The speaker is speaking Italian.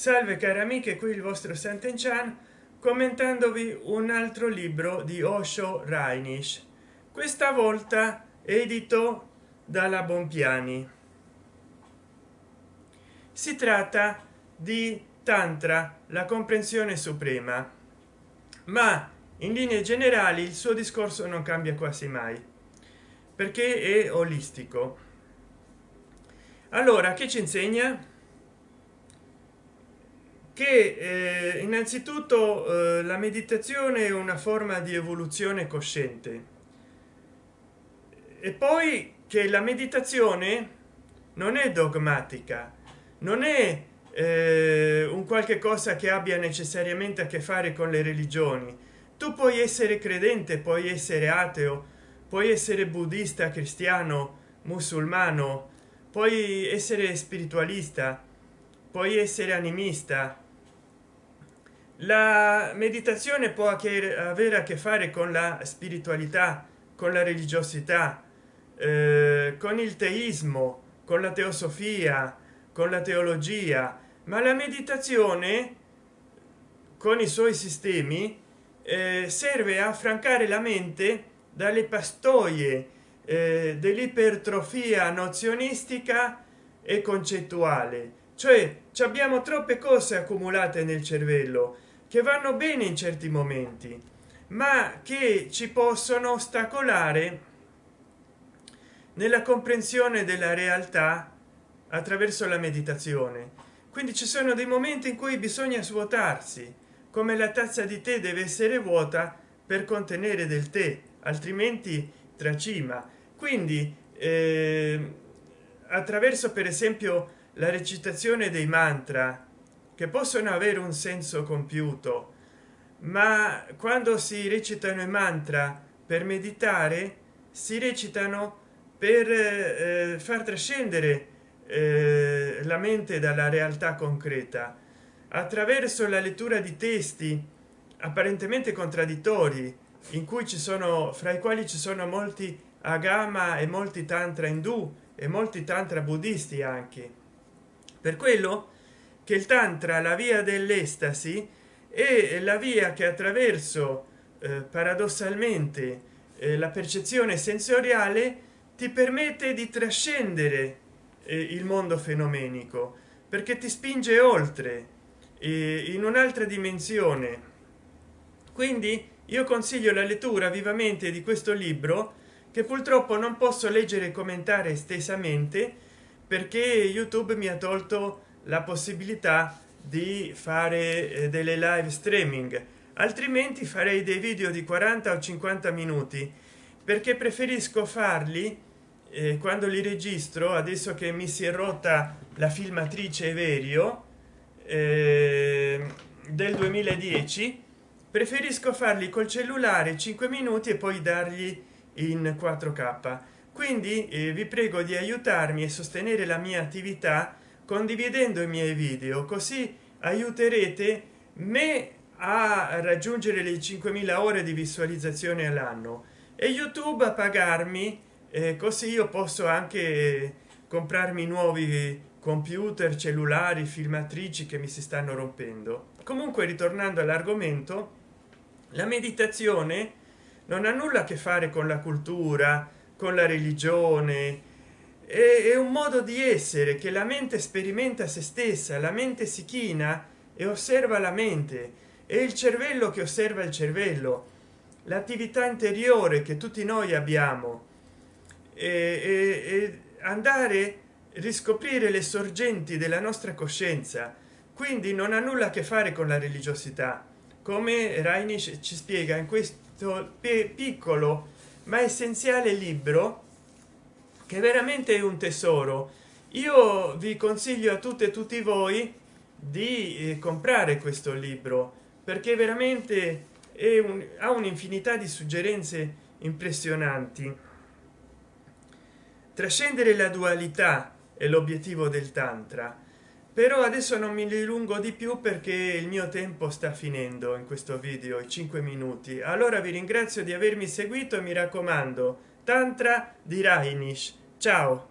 salve cari amiche qui il vostro Sant'Enchan commentandovi un altro libro di Osho Rainish questa volta edito dalla Bompiani. Si tratta di tantra la comprensione suprema. Ma in linee generali il suo discorso non cambia quasi mai perché è olistico. Allora che ci insegna che eh, innanzitutto eh, la meditazione è una forma di evoluzione cosciente. E poi che la meditazione non è dogmatica non è eh, un qualche cosa che abbia necessariamente a che fare con le religioni. Tu puoi essere credente puoi essere ateo puoi essere buddista cristiano musulmano puoi essere spiritualista puoi essere animista la meditazione può avere a che fare con la spiritualità con la religiosità eh, con il teismo con la teosofia con la teologia ma la meditazione con i suoi sistemi eh, serve a affrancare la mente dalle pastoie eh, dell'ipertrofia nozionistica e concettuale cioè abbiamo troppe cose accumulate nel cervello che vanno bene in certi momenti ma che ci possono ostacolare nella comprensione della realtà attraverso la meditazione. Quindi ci sono dei momenti in cui bisogna svuotarsi come la tazza di tè deve essere vuota per contenere del tè altrimenti tracima. Quindi eh, attraverso per esempio la recitazione dei mantra che possono avere un senso compiuto ma quando si recitano i mantra per meditare si recitano per eh, far trascendere eh, la mente dalla realtà concreta. Attraverso la lettura di testi apparentemente contraddittori in cui ci sono fra i quali ci sono molti agama e molti tantra indù e molti tantra buddisti anche per quello che il tantra la via dell'estasi è la via che attraverso eh, paradossalmente eh, la percezione sensoriale ti permette di trascendere eh, il mondo fenomenico perché ti spinge oltre in un'altra dimensione. Quindi io consiglio la lettura vivamente di questo libro che purtroppo non posso leggere e commentare estesamente perché youtube mi ha tolto la possibilità di fare eh, delle live streaming. Altrimenti farei dei video di 40 o 50 minuti perché preferisco farli eh, quando li registro adesso che mi si è rotta la filmatrice Everio eh, del 2010 preferisco farli col cellulare 5 minuti e poi dargli in 4k quindi eh, vi prego di aiutarmi e sostenere la mia attività condividendo i miei video così aiuterete me a raggiungere le 5000 ore di visualizzazione all'anno e youtube a pagarmi eh, così io posso anche comprarmi nuovi computer cellulari filmatrici che mi si stanno rompendo. Comunque ritornando all'argomento la meditazione non ha nulla a che fare con la cultura con la religione. È, un modo di essere che la mente sperimenta se stessa la mente si china e osserva la mente. È il cervello che osserva il cervello l'attività interiore che tutti noi abbiamo. E, e, e andare riscoprire le sorgenti della nostra coscienza. Quindi non ha nulla a che fare con la religiosità. Come Reinisch ci spiega in questo piccolo ma essenziale libro che veramente è un tesoro. Io vi consiglio a tutte e tutti voi di eh, comprare questo libro perché veramente è un, ha un'infinità di suggerenze impressionanti. Trascendere la dualità è l'obiettivo del tantra però adesso non mi dilungo di più perché il mio tempo sta finendo in questo video i 5 minuti. Allora vi ringrazio di avermi seguito e mi raccomando tantra di rainish ciao